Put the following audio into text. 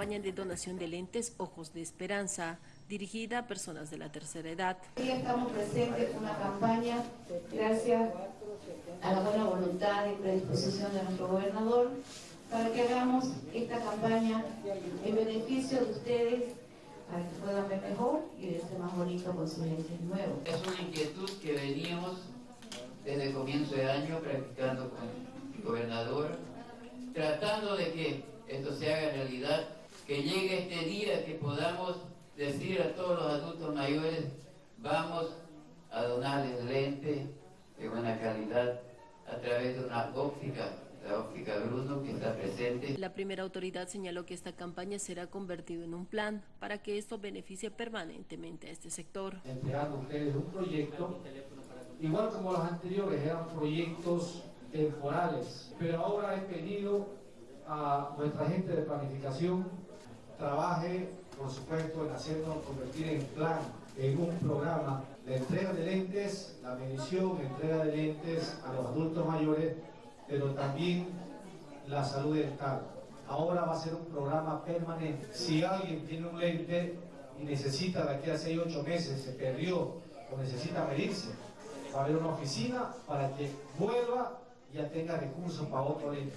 campaña de donación de lentes Ojos de Esperanza, dirigida a personas de la tercera edad. Hoy estamos presentes en una campaña gracias a la buena voluntad y predisposición de nuestro gobernador para que hagamos esta campaña en beneficio de ustedes para que puedan ver mejor y verse más bonito con sus lentes nuevos. Es una inquietud que veníamos desde el comienzo de año practicando con el gobernador, tratando de que esto se haga realidad, que llegue este día que podamos decir a todos los adultos mayores, vamos a donarles lentes de buena calidad a través de una óptica, la óptica Bruno que está presente. La primera autoridad señaló que esta campaña será convertido en un plan para que esto beneficie permanentemente a este sector. Entregando a ustedes un proyecto, igual como los anteriores eran proyectos temporales, pero ahora he pedido a nuestra gente de planificación trabaje, por supuesto, en hacernos convertir en plan, en un programa, la entrega de lentes, la medición, entrega de lentes a los adultos mayores, pero también la salud dental. Ahora va a ser un programa permanente. Si alguien tiene un lente y necesita de aquí a 6 8 meses, se perdió o necesita medirse, va a haber una oficina para que vuelva y ya tenga recursos para otro lente.